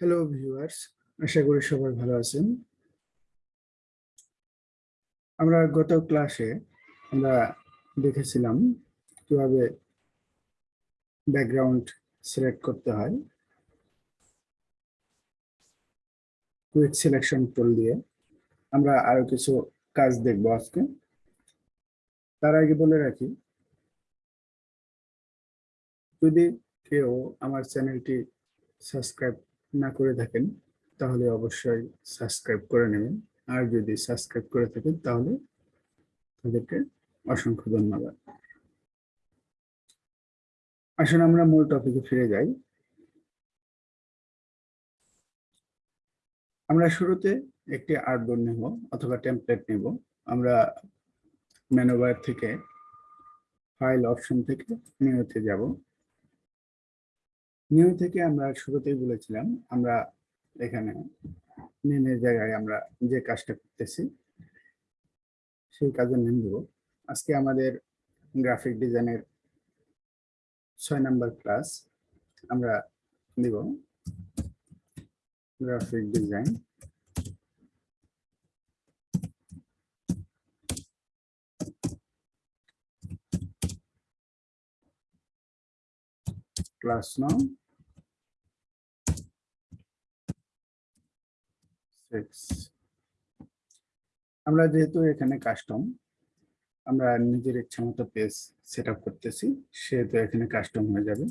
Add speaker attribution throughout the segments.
Speaker 1: Hello viewers আশা করি সবাই ভালো আছেন। আমরা গত ক্লাসে আমরা দেখেছিলাম কীভাবে ব্যাকগ্রাউন্ড সিলেক্ট করতে হয়। কুইক সিলেকশন টুল দিয়ে আমরা আরও কিছু কাজ দেখব আজকে। তার আগে বলে রাখি, যদি কেউ আমার চ্যানেলটি সাবস্ক্রাইব না করে থাকেন, তাহলে অবশ্যই সাবস্ক্রাইব করে নেবেন। আর যদি সাবস্ক্রাইব করে থাকেন, তাহলে তাদেরকে অসংখ্য ধন্যবাদ। আসলে আমরা মূল টপিকে ফিরে যাই। আমরা শুরুতে একটি আর্টবোর্ড নেব অথবা টেমপ্লেট নেব। আমরা মেনুবার থেকে ফাইল অপশন থেকে নিউতে যাব। নিউ থেকে আমরা শুরুতেই বলেছিলাম, আমরা এখানে নেমের জায়গায় আমরা যে কাজটা করতেছি, সেই কাজের নেম দেব। আজকে আমাদের গ্রাফিক ডিজাইনের ছয় নাম্বার ক্লাস আমরা দিব। গ্রাফিক ডিজাইন ক্লাস নাম সিক্স আমরা যেহেতু এখানে কাস্টম আমরা নিজের ইচ্ছা মতো পেজ সেট আপ করতেছি, সেহেতু এখানে কাস্টম হয়ে যাবে।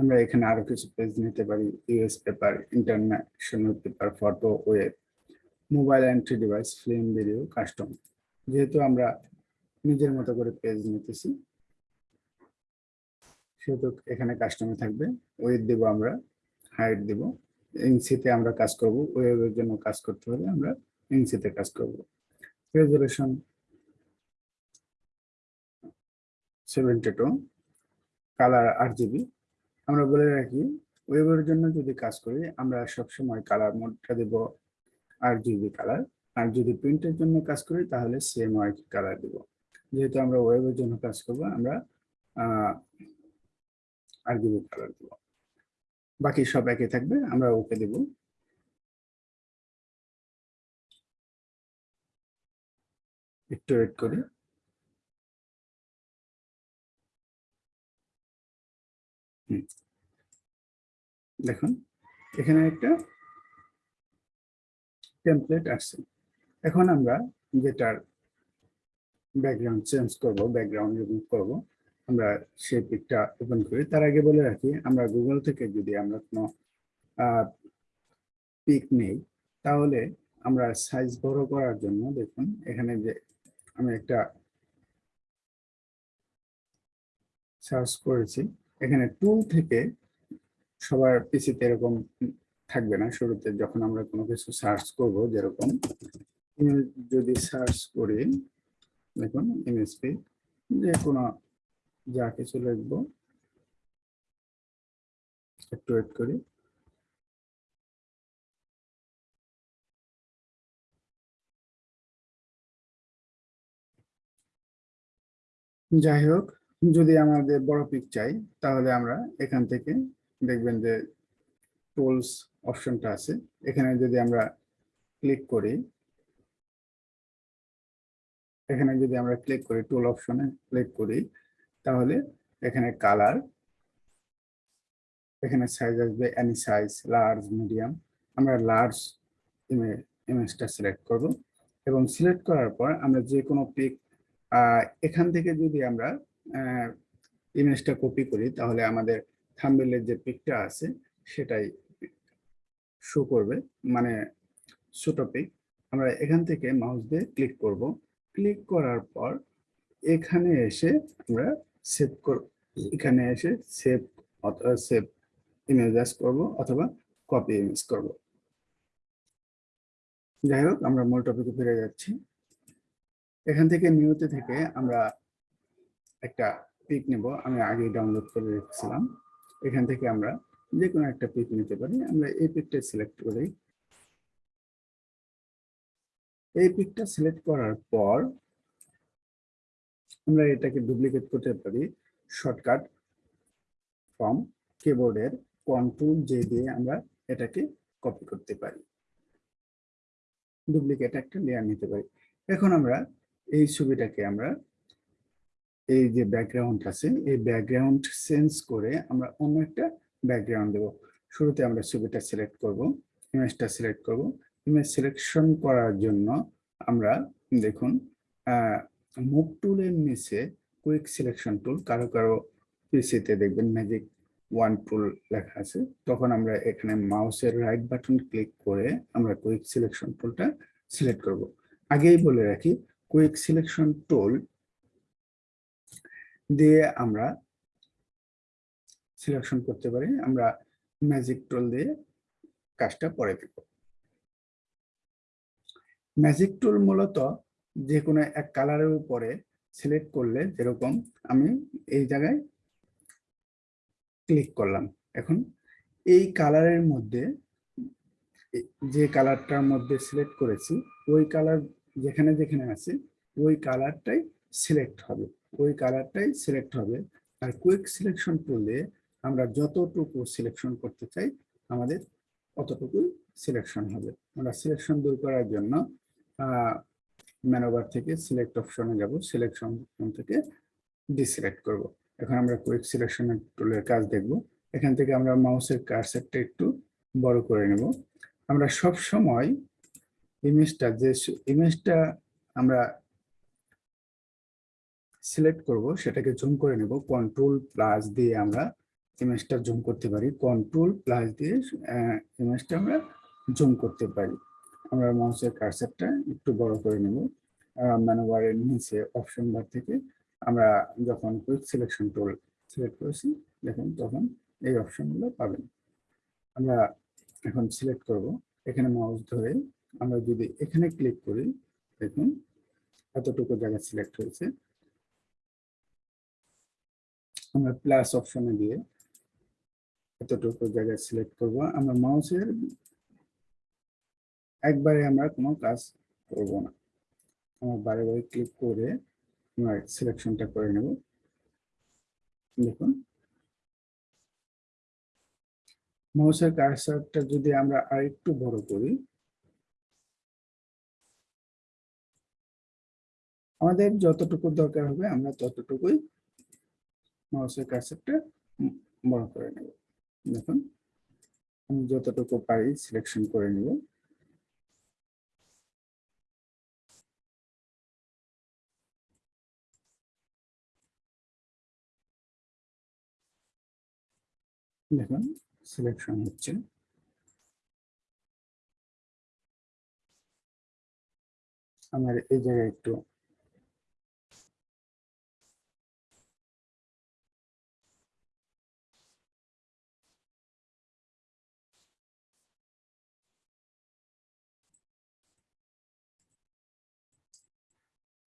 Speaker 1: আমরা এখানে আরও কিছু পেজ নিতে পারি US paper international paper photo web mobile entry device film video custom যেহেতু আমরা নিজের মতো করে পেজ নিতেছি সেহেতু এখানে কাস্টমে থাকবে। ওয়েট দেব আমরা হাইট দেব। ইঞ্চিতে আমরা কাজ করব ওয়েবের জন্য কাজ করতে হলে আমরা ইঞ্চিতে কাজ করব। রেজুলেশন সেভেন্টি টু কালার আট জিবি আমরা বলে রাখি ওয়েবের জন্য যদি কাজ করি, আমরা সবসময় কালার মোডটা দেব আট জিবি কালার আর যদি প্রিন্টের জন্য কাজ করি, তাহলে সেম ওয়াইট কালার দেব। যেহেতু আমরা ওয়েবের জন্য কাজ করব, আমরা জিবি কালার দেব বাকি সব একই থাকবে, আমরা ওকে দেব। একটু ওয়েট করি। দেখুন, এখানে একটা টেমপ্লেট আসছে। এখন আমরা যেটার ব্যাকগ্রাউন্ড চেঞ্জ করব ব্যাকগ্রাউন্ড রিমুভ করব আমরা সেই পিকটা ওপেন করি। তার আগে বলে রাখি, আমরা গুগল থেকে যদি আমরা কোনো পিক নেই, তাহলে আমরা সাইজ বড় করার জন্য দেখুন, এখানে যে আমি একটা সার্চ করেছি, এখানে টুল থেকে সবার পিসিতে এরকম থাকবে না। শুরুতে যখন আমরা কোনো কিছু সার্চ করব, যেরকম যদি সার্চ করি, দেখুন এমএসপি যে কোনো যা কিছু লিখব। একটু ওয়েট করি। যাই হোক, যদি আমাদের বড় পিক চাই, তাহলে আমরা এখান থেকে দেখবেন যে টুলস অপশনটা আছে। এখানে যদি আমরা ক্লিক করি, এখানে যদি আমরা ক্লিক করি টুল অপশনে ক্লিক করি তাহলে এখানে কালার এখানে সাইজ আসবে এনি সাইজ লার্জ মিডিয়াম আমরা লার্জ ইমেজটা সিলেক্ট করব এবং সিলেক্ট করার পর আমরা যে কোনো পিক এখান থেকে যদি আমরা ইমেজটা কপি করি তাহলে আমাদের থাম্বেলের যে পিকটা আছে সেটাই শো করবে মানে ছোট পিক আমরা এখান থেকে মাউস দিয়ে ক্লিক করব। ক্লিক করার পর এখানে এসে আমরা সেভ করব এখানে এসে সেভ অথবা সেভ ইমেজ করব অথবা কপি ইমেজ করব। যাই হোক, আমরা মূল টপিকে ফিরে যাচ্ছি। এখান থেকে নিউতে থেকে আমরা একটা পিক নেব। আমি আগেই ডাউনলোড করে রেখেছিলাম। এখান থেকে আমরা যে কোনো একটা পিক নিতে পারি। আমরা এই পিকটা সিলেক্ট করি। এই পিকটা সিলেক্ট করার পর আমরা এটাকে ডুপ্লিকেট করতে পারি। শর্টকাট ফ্রম কিবোর্ডের কন্ট্রোল জে দিয়ে আমরা এটাকে কপি করতে পারি। ডুপ্লিকেট একটা লেয়ার নিতে পারি। এখন আমরা এই ছবিটাকে আমরা এই যে ব্যাকগ্রাউন্ড আছে, এই ব্যাকগ্রাউন্ড চেঞ্জ করে আমরা অন্য একটা ব্যাকগ্রাউন্ড দেব। শুরুতে আমরা ছবিটা সিলেক্ট করব ইমেজটা সিলেক্ট করব। ইমেজ সিলেকশন করার জন্য আমরা দেখুন মুভ টুলের নিচে কুইক সিলেকশন টুল কারও কারও পিসিতে দেখবেন ম্যাজিক ওয়ান টুল লেখা আছে, তখন আমরা এখানে মাউসের রাইট বাটন ক্লিক করে আমরা কুইক সিলেকশন টুলটা সিলেক্ট করব। আগেই বলে রাখি কুইক সিলেকশন টুল দিয়ে আমরা সিলেকশন করতে পারি, আমরা ম্যাজিক টুল দিয়ে কাজটা পরে দেব ম্যাজিক টুল মূলত যে কোনো এক কালারের উপরে সিলেক্ট করলে যেরকম আমি এই জায়গায় ক্লিক করলাম। এখন এই কালারের মধ্যে যে কালারটার মধ্যে সিলেক্ট করেছি, ওই কালার যেখানে যেখানে আছে, ওই কালারটাই সিলেক্ট হবে। ওই কালারটাই সিলেক্ট হবে। আর কুইক সিলেকশন করলে আমরা যতটুকু সিলেকশন করতে চাই, আমাদের অতটুকুই সিলেকশন হবে। আমরা সিলেকশন দূর করার জন্য ম্যানোভার থেকে সিলেক্ট অপশনে যাব সিলেকশন থেকে ডিসিলেক্ট করব। এখন আমরা কুইক সিলেকশন টুলের কাজ দেখব। এখান থেকে আমরা মাউসের কারসেটটা একটু বড় করে নেব। আমরা সব সময় ইমেজটা যে ইমেজটা আমরা সিলেক্ট করব, সেটাকে জুম করে নেব। কন্ট্রোল প্লাস দিয়ে আমরা ইমেজটা জুম করতে পারি। কন্ট্রোল প্লাস দিয়ে ইমেজটা আমরা জুম করতে পারি। আমরা মাউসের কারসেটটা একটু বড় করে নেব। ম্যানোভারের নিচে অপশন বার থেকে আমরা যখন কুইক সিলেকশন টুল সিলেক্ট করেছি, দেখুন তখন এই অপশনগুলো পাবেন। আমরা এখন সিলেক্ট করব। এখানে মাউস ধরে আমরা যদি এখানে ক্লিক করি, দেখুন এতটুকু জায়গা সিলেক্ট হয়েছে। আমরা প্লাস অপশনে দিয়ে এতটুকু জায়গায় সিলেক্ট করব। আমরা মাউসের একবারে আমরা কোনো কাজ করব না। আমরা বারে বারে ক্লিক করে আমরা সিলেকশনটা করে নেব। দেখুন। মাউসের কার্সারটা যদি আমরা আরেকটু বড় করি। আমাদের যতটুকু দরকার হবে আমরা ততটুকুই মাউসের কার্সারটা বড় করে নেব। দেখুন। আমি যতটুকু পারি সিলেকশন করে নেব। দেখুন সিলেকশন হচ্ছে। আমার এই জায়গায় একটু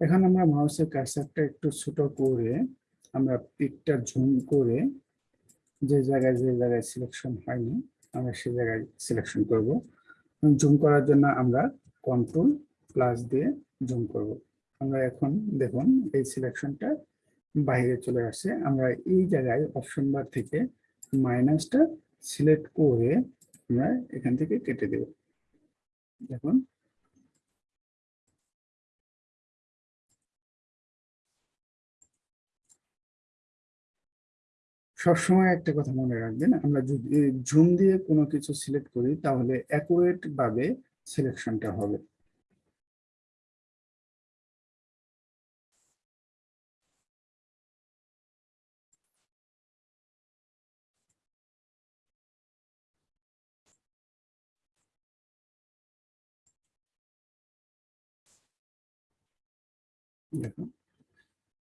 Speaker 1: এখন আমরা মাউসের কার্সারটা একটু ছোট করে আমরা পিকটা জুম করে যে জায়গায় যে জায়গায় সিলেকশন হয়নি, আমরা সে জায়গায় সিলেকশন করব। জুম করার জন্য আমরা কন্ট্রোল প্লাস দিয়ে জুম করব। আমরা এখন দেখুন, এই সিলেকশনটা বাইরে চলে আসে আমরা এই জায়গায় অপশন বার থেকে মাইনাসটা সিলেক্ট করে আমরা এখান থেকে কেটে দেব। দেখুন সবসময় একটা কথা মনে রাখবেন, আমরা যদি জুম দিয়ে কোনো কিছু সিলেক্ট করি, তাহলে অ্যাকুরেট ভাবে সিলেকশনটা হবে। দেখুন,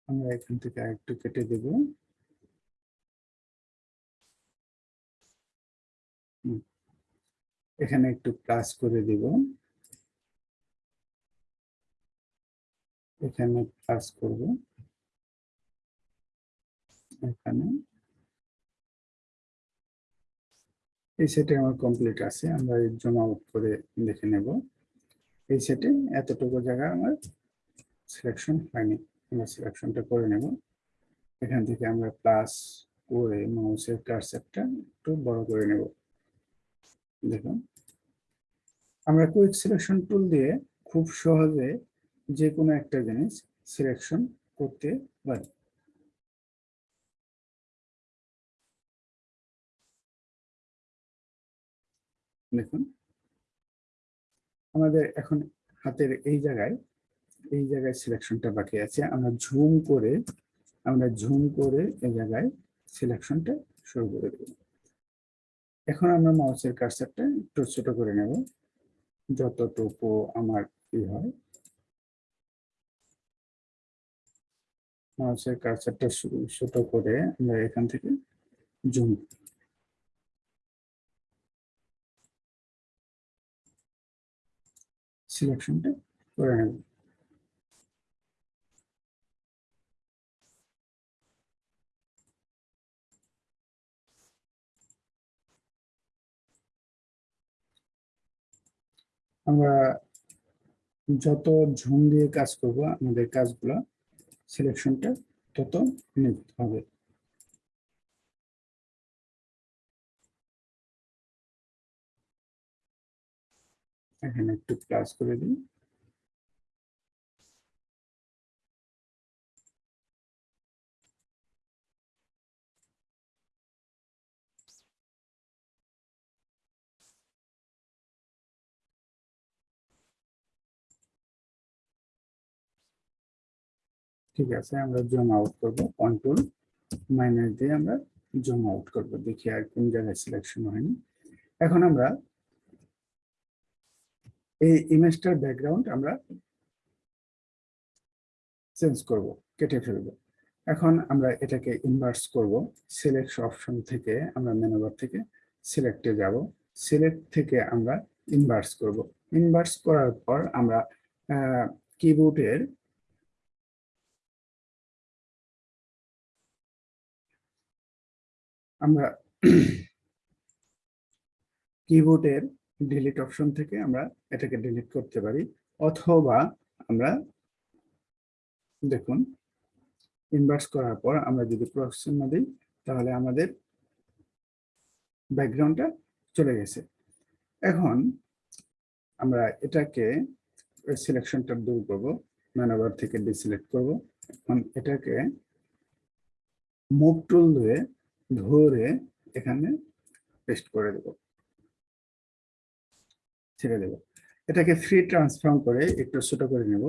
Speaker 1: আমরা এখান থেকে আরেকটু কেটে দেবো। এখানে একটু প্লাস করে দিব। এখানে প্লাস করব। এখানে। এই সেটে আমার কমপ্লিট আছে, আমরা জুম আউট করে দেখে নেব। এই সেটে এতটুকু জায়গা আমার সিলেকশন হয়নি, আমরা সিলেকশনটা করে নেব। এখান থেকে আমরা প্লাস করে মাউসের কারসেটটা একটু বড় করে নেব। দেখুন। আমরা কুইক সিলেকশন টুল দিয়ে খুব সহজে যে কোনো একটা জিনিস সিলেকশন করতে পারি। দেখুন। আমাদের এখন হাতের এই জায়গায় এই জায়গায় সিলেকশনটা বাকি আছে। আমরা ঝুম করে, আমরা ঝুম করে এই জায়গায় সিলেকশনটা শুরু করে দেব। এখন আমরা মাউসের কার্সারটা একটু ছোট করে নেব, যতটুকু আমার কি হয়। মাউসের কার্সারটা ছোট করে আমরা এখান থেকে জুম সিলেকশনটা করে নেব। আমরা যত ঝুম দিয়ে কাজ করব, আমাদের কাজগুলো সিলেকশনটা তত নিতে হবে। এখানে একটু প্লাস করে দিই। ঠিক আছে, আমরা জুম আউট করব কন্ট্রোল মাইনাস দিয়ে আমরা জুম আউট করব, দেখি আর কোন জায়গায় সিলেকশন হয়নি। এখন আমরা এই ইমেজটার ব্যাকগ্রাউন্ড আমরা চেঞ্জ করব, কেটে ফেলব। এখন আমরা এটাকে ইনভার্স করব সিলেক্ট অপশন থেকে আমরা মেনুবার থেকে সিলেক্টে যাব সিলেক্ট থেকে আমরা ইনভার্স করব। ইনভার্স করার পর আমরা কিবোর্ডের আমরা কিবোর্ডের ডিলিট অপশন থেকে আমরা এটাকে ডিলিট করতে পারি, অথবা আমরা দেখুন ইনভার্স করার পর আমরা যদি প্রসন্ন দিই, তাহলে আমাদের ব্যাকগ্রাউন্ডটা চলে গেছে। এখন আমরা এটাকে সিলেকশনটা দূর করব ম্যানোভার থেকে ডিসিলেক্ট করব। এখন এটাকে মুভ টুল দিয়ে ধরে এখানে পেস্ট করে দেব। ছেড়ে দেব। এটাকে ফ্রি ট্রান্সফর্ম করে একটু ছোট করে নেব।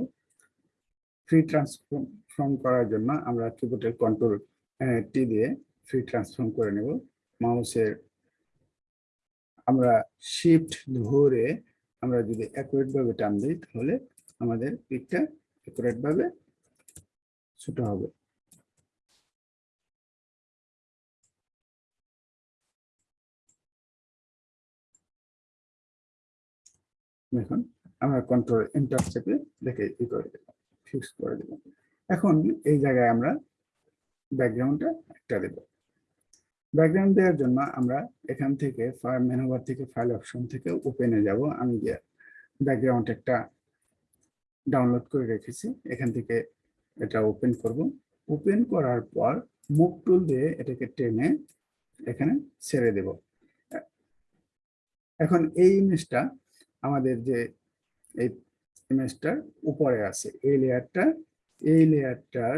Speaker 1: ফ্রি ট্রান্সফর্ম করার জন্য আমরা কিবোর্ডের কন্ট্রোল টি দিয়ে ফ্রি ট্রান্সফর্ম করে নেব। মাউসের আমরা শিফট ধরে আমরা যদি অ্যাকুরেট ভাবে টান দিই তাহলে আমাদের পিকটা অ্যাকুরেট ভাবে ছোট হবে। দেখুন, আমরা কন্ট্রোল এন্টার চেপে দেখে ই করে দিলাম ফিক্স করে দিলাম এখন এই জায়গায় আমরা ব্যাকগ্রাউন্ডটা একটা দেব। ব্যাকগ্রাউন্ড দেওয়ার জন্য আমরা এখান থেকে মেনুবার থেকে ফাইল অপশন থেকে ওপেনে যাব। আমি যে ব্যাকগ্রাউন্ড একটা ডাউনলোড করে রেখেছি, এখান থেকে এটা ওপেন করব। ওপেন করার পর মুভ টুল দিয়ে এটাকে টেনে এখানে ছেড়ে দেব। এখন এই ইমেজটা আমাদের যে এই ইমেজটার উপরে আছে, এই লেয়ারটা এই লেয়ারটার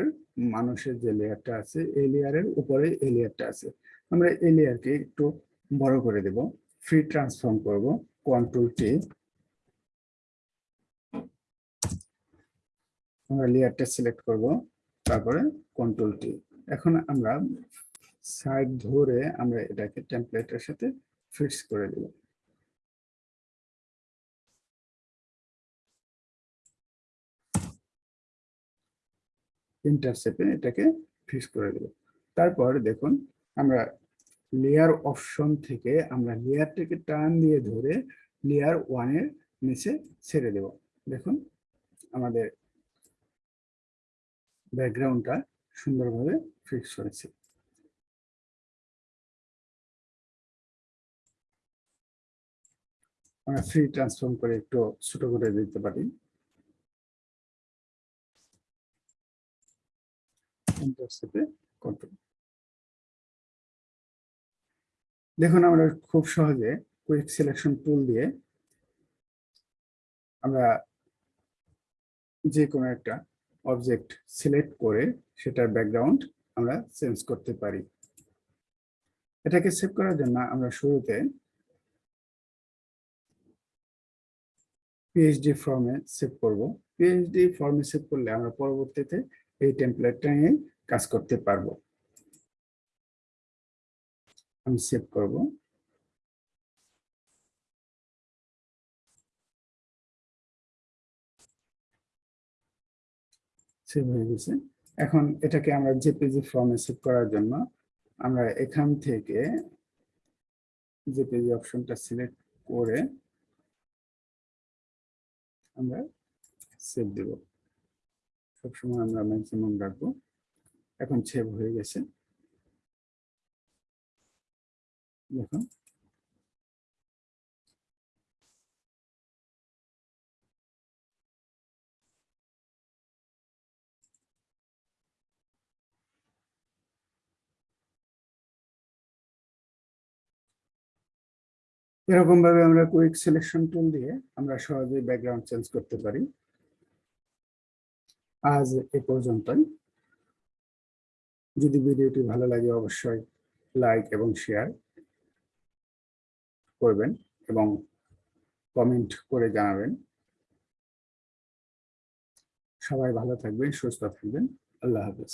Speaker 1: মানুষের যে লেয়ারটা আছে, এই লেয়ারের উপরে এই লেয়ারটা আছে। আমরা এই লেয়ারকে একটু বড় করে দেব ফ্রি ট্রান্সফর্ম করব কন্ট্রোল টি আমরা লেয়ারটা সিলেক্ট করব, তারপরে কন্ট্রোল টি এখন আমরা সাইড ধরে আমরা এটাকে টেমপ্লেটের সাথে ফিক্স করে দেব। ইন্টারসেপে এটাকে ফিক্স করে দেব। তারপর দেখুন, আমরা লেয়ার অপশন থেকে আমরা লেয়ারটাকে টান দিয়ে ধরে লেয়ার ওয়ানের নিচে ছেড়ে দেব। দেখুন, আমাদের ব্যাকগ্রাউন্ডটা সুন্দরভাবে ফিক্স হয়েছে আমরা ফ্রি ট্রান্সফর্ম করে একটু ছোট করে দিতে পারি। ইন্টারসেপে কন্ট্রোল দেখুন, আমরা খুব সহজে কুইক সিলেকশন টুল দিয়ে আমরা যে কোনো একটা অবজেক্ট সিলেক্ট করে সেটার ব্যাকগ্রাউন্ড আমরা চেঞ্জ করতে পারি। এটাকে সেভ করার জন্য আমরা শুরুতে পিএইচডি ফর্মে সেভ করব। পিএইচডি ফর্মে সেভ করলে আমরা পরবর্তীতে এই টেমপ্লেটটা নিয়ে কাজ করতে পারব। আমি সেভ করব। সেভ হয়ে গেছে। এখন এটাকে আমরা জেপিজি ফর্মে সেভ করার জন্য আমরা এখান থেকে জেপিজি অপশনটা সিলেক্ট করে আমরা সেভ দেব। সবসময় আমরা ম্যাক্সিমাম রাখব। এখন সেভ হয়ে গেছে। দেখুন এরকম ভাবে আমরা কুইক সিলেকশন টুল দিয়ে আমরা সহজেই ব্যাকগ্রাউন্ড চেঞ্জ করতে পারি। আজ এ পর্যন্তই। যদি ভিডিওটি ভালো লাগে অবশ্যই লাইক এবং শেয়ার করবেন এবং কমেন্ট করে জানাবেন। সবাই ভালো থাকবেন, সুস্থ থাকবেন। আল্লাহ হাফেজ।